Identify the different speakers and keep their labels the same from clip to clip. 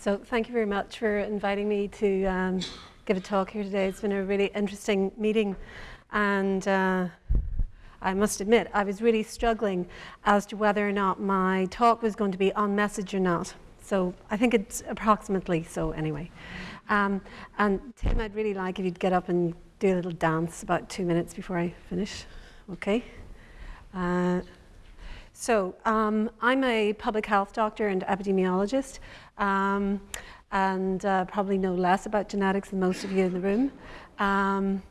Speaker 1: So thank you very much for inviting me to um, give a talk here today. It's been a really interesting meeting and uh, I must admit I was really struggling as to whether or not my talk was going to be on message or not. So I think it's approximately so anyway. Um, and Tim, I'd really like if you'd get up and do a little dance about two minutes before I finish. Okay? Uh, so um, I'm a public health doctor and epidemiologist, um, and uh, probably know less about genetics than most of you in the room. Um,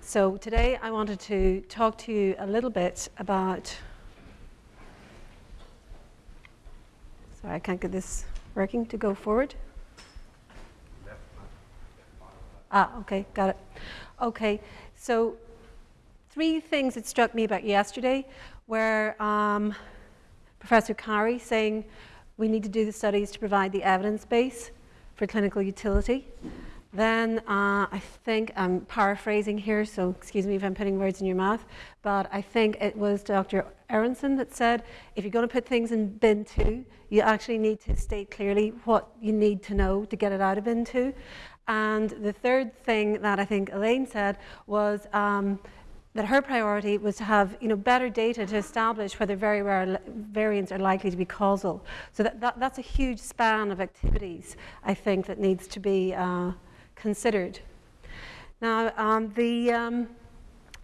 Speaker 1: so today I wanted to talk to you a little bit about, sorry I can't get this working to go forward. Ah, okay, got it. Okay, so three things that struck me about yesterday were um, Professor Carey saying we need to do the studies to provide the evidence base for clinical utility. Then uh, I think I'm paraphrasing here, so excuse me if I'm putting words in your mouth, but I think it was Dr. Aronson that said if you're going to put things in bin two, you actually need to state clearly what you need to know to get it out of bin two. And the third thing that I think Elaine said was um, that her priority was to have you know, better data to establish whether very rare variants are likely to be causal. So that, that, that's a huge span of activities, I think, that needs to be uh, considered. Now, um, the um,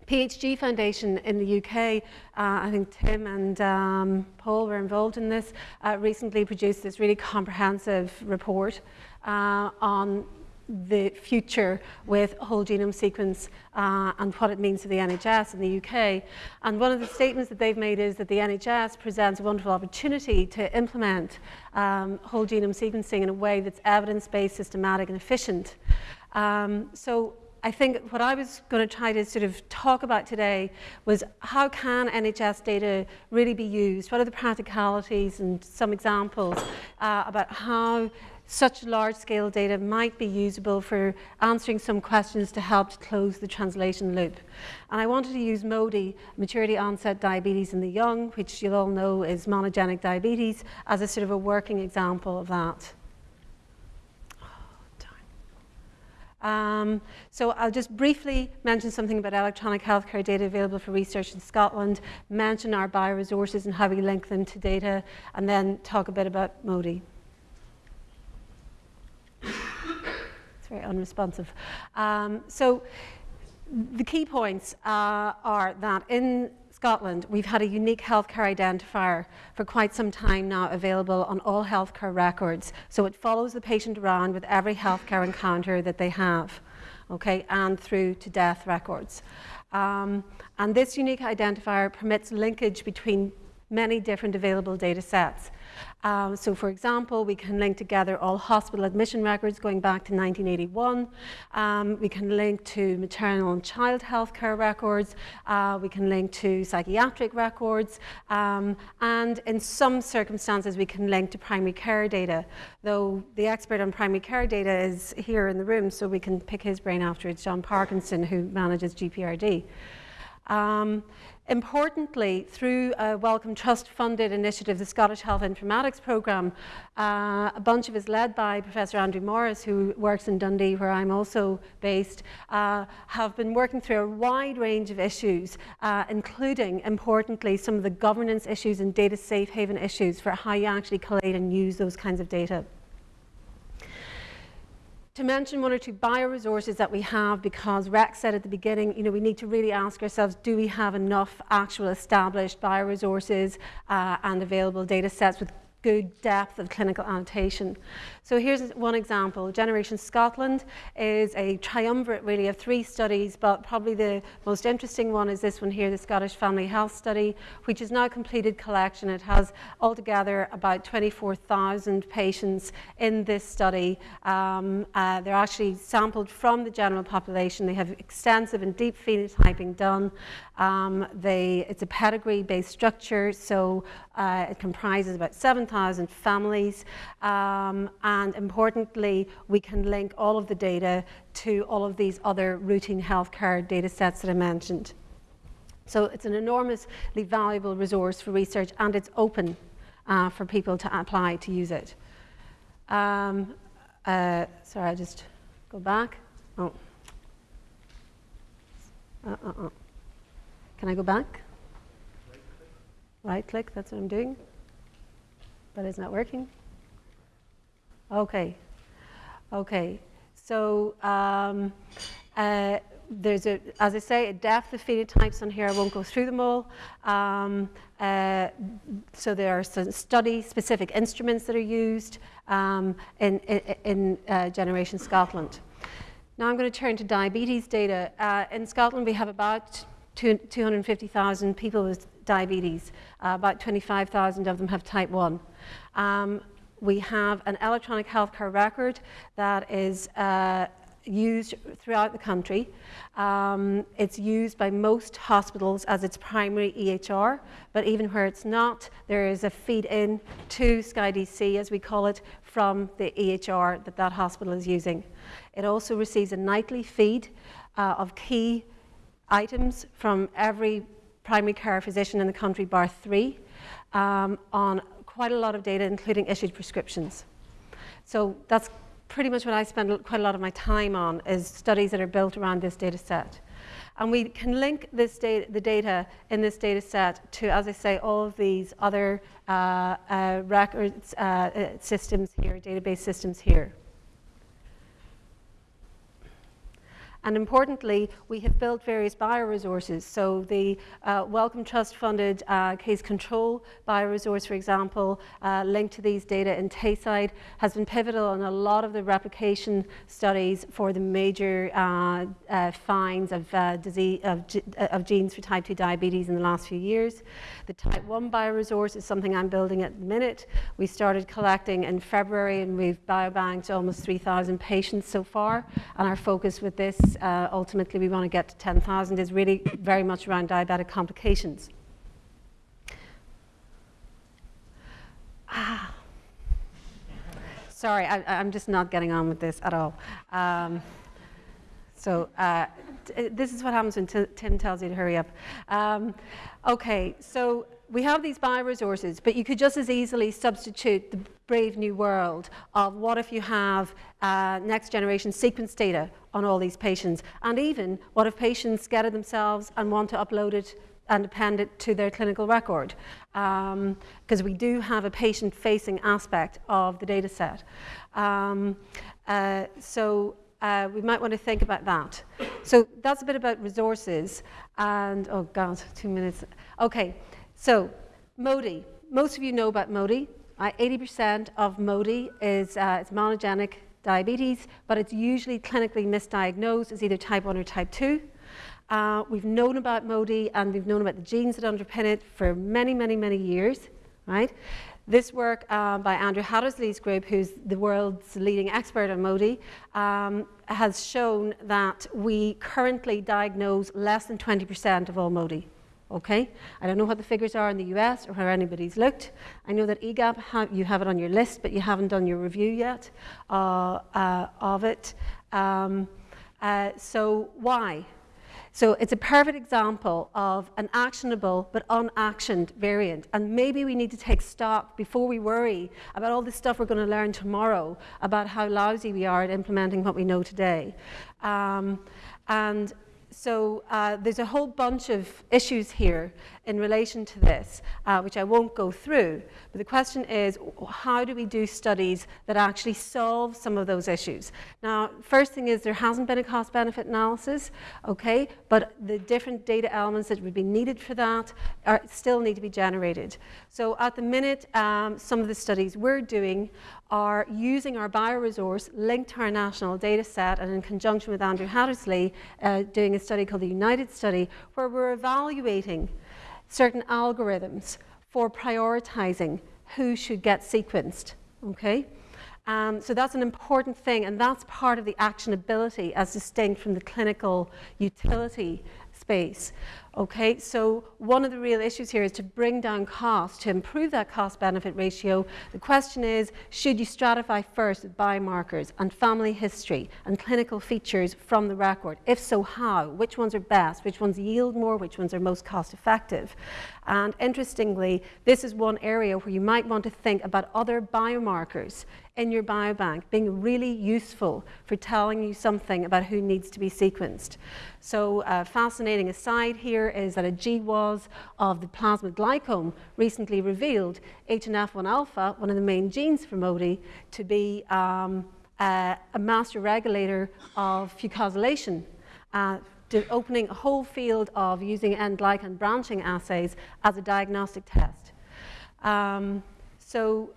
Speaker 1: PHG Foundation in the UK, uh, I think Tim and um, Paul were involved in this, uh, recently produced this really comprehensive report uh, on the future with whole genome sequence uh, and what it means to the NHS in the UK. And one of the statements that they've made is that the NHS presents a wonderful opportunity to implement um, whole genome sequencing in a way that's evidence-based, systematic and efficient. Um, so I think what I was going to try to sort of talk about today was how can NHS data really be used? What are the practicalities and some examples uh, about how such large-scale data might be usable for answering some questions to help to close the translation loop. And I wanted to use MODY, maturity onset diabetes in the young, which you'll all know is monogenic diabetes, as a sort of a working example of that. Um, so I'll just briefly mention something about electronic healthcare data available for research in Scotland, mention our bioresources and how we link them to data, and then talk a bit about MODY. It's very unresponsive. Um, so the key points uh, are that in Scotland, we've had a unique healthcare identifier for quite some time now available on all healthcare records. So it follows the patient around with every healthcare encounter that they have, okay, and through to death records. Um, and this unique identifier permits linkage between many different available data sets. Um, so for example, we can link together all hospital admission records going back to 1981. Um, we can link to maternal and child health care records. Uh, we can link to psychiatric records. Um, and in some circumstances, we can link to primary care data, though the expert on primary care data is here in the room, so we can pick his brain afterwards, John Parkinson, who manages GPRD. Importantly, through a Wellcome Trust funded initiative, the Scottish Health Informatics Programme, uh, a bunch of us led by Professor Andrew Morris, who works in Dundee, where I'm also based, uh, have been working through a wide range of issues, uh, including, importantly, some of the governance issues and data safe haven issues for how you actually collate and use those kinds of data to mention one or two bioresources that we have because Rex said at the beginning, you know, we need to really ask ourselves, do we have enough actual established bioresources uh, and available data sets with good depth of clinical annotation. So here's one example. Generation Scotland is a triumvirate really of three studies, but probably the most interesting one is this one here, the Scottish Family Health Study, which is now completed collection. It has altogether about 24,000 patients in this study. Um, uh, they're actually sampled from the general population. They have extensive and deep phenotyping done. Um, they, it's a pedigree-based structure, so uh, it comprises about 7,000 families. Um, and importantly, we can link all of the data to all of these other routine healthcare data sets that I mentioned. So it's an enormously valuable resource for research and it's open uh, for people to apply to use it. Um, uh, sorry, I just go back. Oh. Uh, uh, uh. Can I go back? Right click, that's what I'm doing. But it's not working. Okay. Okay. So um, uh, there's a, as I say, a depth of phenotypes on here. I won't go through them all. Um, uh, so there are some study-specific instruments that are used um, in, in, in uh, Generation Scotland. Now I'm going to turn to diabetes data. Uh, in Scotland, we have about 250,000 people with diabetes. Uh, about 25,000 of them have type 1. Um, we have an electronic healthcare record that is uh, used throughout the country. Um, it's used by most hospitals as its primary EHR, but even where it's not, there is a feed in to SCI-DC, as we call it, from the EHR that that hospital is using. It also receives a nightly feed uh, of key items from every primary care physician in the country, bar three, um, on quite a lot of data, including issued prescriptions. So that's pretty much what I spend quite a lot of my time on, is studies that are built around this data set. And we can link this data, the data in this data set to, as I say, all of these other uh, uh, records uh, uh systems here, database systems here. And importantly, we have built various bioresources. So the uh, Wellcome Trust funded uh, case control bioresource, for example, uh, linked to these data in Tayside, has been pivotal in a lot of the replication studies for the major uh, uh, finds of, uh, disease, of, of, genes for type 2 diabetes in the last few years. The type 1 bioresource is something I'm building at the minute. We started collecting in February and we've biobanked almost 3,000 patients so far. And our focus with this uh, ultimately we want to get to 10,000 is really very much around diabetic complications. Ah. Sorry, I, am just not getting on with this at all. Um, so uh, this is what happens when Tim tells you to hurry up. Um, okay, so we have these bioresources, but you could just as easily substitute the brave new world of what if you have uh, next generation sequence data on all these patients, and even what if patients it themselves and want to upload it and append it to their clinical record, because um, we do have a patient-facing aspect of the data set. Um, uh, so uh, we might want to think about that. So that's a bit about resources, and oh God, two minutes. Okay. So, MODY. Most of you know about MODY. 80% of MODY is uh, monogenic diabetes, but it's usually clinically misdiagnosed as either type 1 or type 2. Uh, we've known about MODY and we've known about the genes that underpin it for many, many, many years, right? This work uh, by Andrew Hattersley's group, who's the world's leading expert on MODY, um, has shown that we currently diagnose less than 20% of all MODY okay? I don't know what the figures are in the US or where anybody's looked. I know that EGAPP, ha you have it on your list, but you haven't done your review yet uh, uh, of it. Um, uh, so why? So it's a perfect example of an actionable but unactioned variant. And maybe we need to take stock before we worry about all the stuff we're going to learn tomorrow about how lousy we are at implementing what we know today. Um, and so uh, there's a whole bunch of issues here in relation to this, uh, which I won't go through. But the question is, how do we do studies that actually solve some of those issues? Now, first thing is there hasn't been a cost-benefit analysis, okay, but the different data elements that would be needed for that are, still need to be generated. So at the minute, um, some of the studies we're doing are using our bioresource linked to our national data set and in conjunction with Andrew Hattersley uh, doing a study called the United Study where we're evaluating certain algorithms for prioritizing who should get sequenced, okay? Um, so that's an important thing, and that's part of the actionability as distinct from the clinical utility space. Okay, so one of the real issues here is to bring down costs, to improve that cost benefit ratio. The question is, should you stratify first with biomarkers and family history and clinical features from the record? If so, how? Which ones are best? Which ones yield more? Which ones are most cost effective? And interestingly, this is one area where you might want to think about other biomarkers in your biobank being really useful for telling you something about who needs to be sequenced. So a fascinating aside here is that a GWAS of the plasma glycome recently revealed HNF1 alpha, one of the main genes for MODY, to be um, a master regulator of fucosylation. Uh, opening a whole field of using N-glycan branching assays as a diagnostic test. Um, so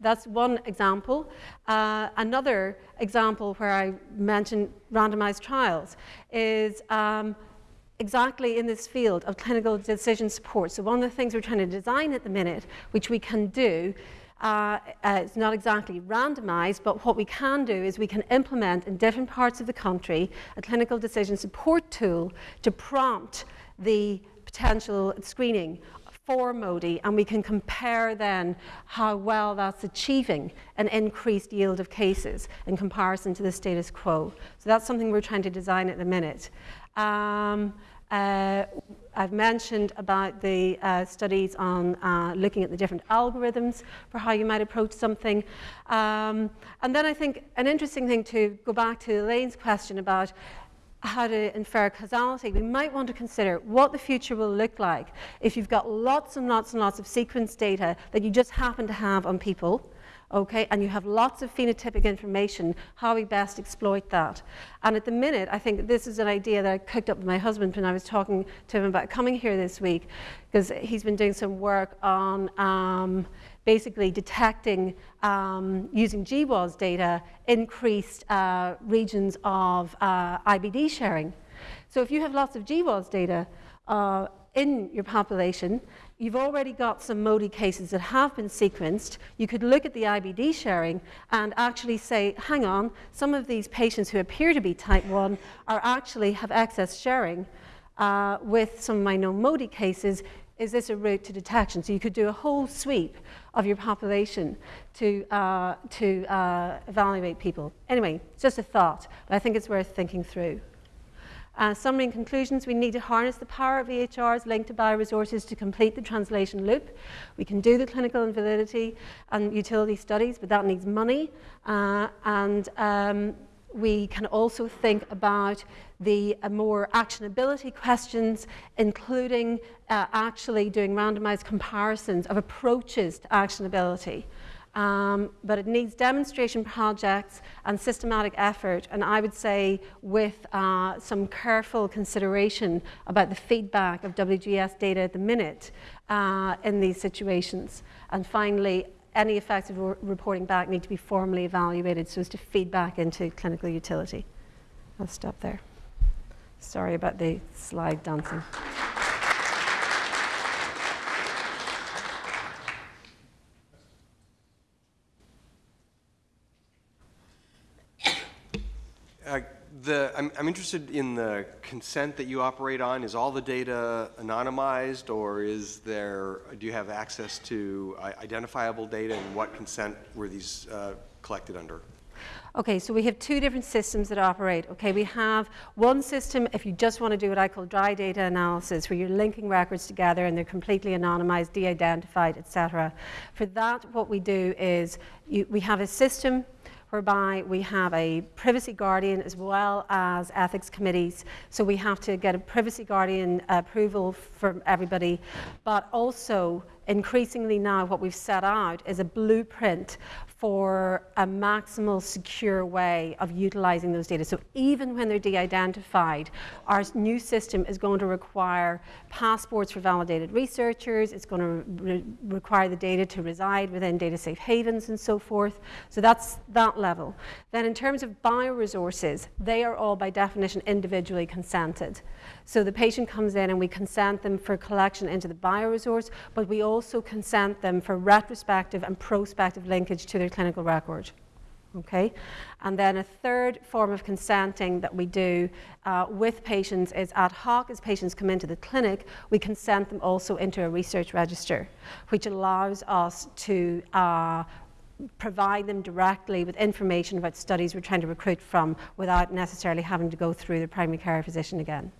Speaker 1: that's one example. Uh, another example where I mentioned randomized trials is um, exactly in this field of clinical decision support. So one of the things we're trying to design at the minute, which we can do, uh, uh, it's not exactly randomized, but what we can do is we can implement in different parts of the country a clinical decision support tool to prompt the potential screening for MODY, and we can compare then how well that's achieving an increased yield of cases in comparison to the status quo. So that's something we're trying to design at the minute. Um, uh, I've mentioned about the uh, studies on uh, looking at the different algorithms for how you might approach something. Um, and then I think an interesting thing to go back to Elaine's question about how to infer causality, we might want to consider what the future will look like if you've got lots and lots and lots of sequence data that you just happen to have on people okay, and you have lots of phenotypic information, how we best exploit that. And at the minute, I think this is an idea that I cooked up with my husband when I was talking to him about coming here this week, because he's been doing some work on um, basically detecting, um, using GWAS data, increased uh, regions of uh, IBD sharing. So if you have lots of GWAS data uh, in your population, you've already got some MODY cases that have been sequenced, you could look at the IBD sharing and actually say, hang on, some of these patients who appear to be type 1 are actually have excess sharing uh, with some of my known MODY cases. Is this a route to detection? So you could do a whole sweep of your population to, uh, to uh, evaluate people. Anyway, just a thought, but I think it's worth thinking through. Uh, summary and conclusions, we need to harness the power of EHRs linked to bioresources to complete the translation loop. We can do the clinical and validity and utility studies, but that needs money. Uh, and um, we can also think about the uh, more actionability questions, including uh, actually doing randomized comparisons of approaches to actionability. Um, but it needs demonstration projects and systematic effort, and I would say with uh, some careful consideration about the feedback of WGS data at the minute uh, in these situations. And finally, any effects of reporting back need to be formally evaluated so as to feed back into clinical utility. I'll stop there. Sorry about the slide dancing.
Speaker 2: The, I'm, I'm interested in the consent that you operate on. Is all the data anonymized or is there, do you have access to uh, identifiable data and what consent were these uh, collected under?
Speaker 1: Okay, so we have two different systems that operate. Okay, we have one system if you just want to do what I call dry data analysis, where you're linking records together and they're completely anonymized, de-identified, etc. For that, what we do is you, we have a system whereby we have a privacy guardian as well as ethics committees. So we have to get a privacy guardian approval from everybody, but also increasingly now what we've set out is a blueprint for a maximal secure way of utilizing those data. So even when they're de-identified, our new system is going to require passports for validated researchers, it's going to re require the data to reside within data safe havens and so forth. So that's that level. Then in terms of bioresources, they are all by definition individually consented. So the patient comes in and we consent them for collection into the bioresource, but we also consent them for retrospective and prospective linkage to their clinical record. Okay, and then a third form of consenting that we do uh, with patients is ad hoc. As patients come into the clinic, we consent them also into a research register, which allows us to uh, provide them directly with information about studies we're trying to recruit from without necessarily having to go through the primary care physician again.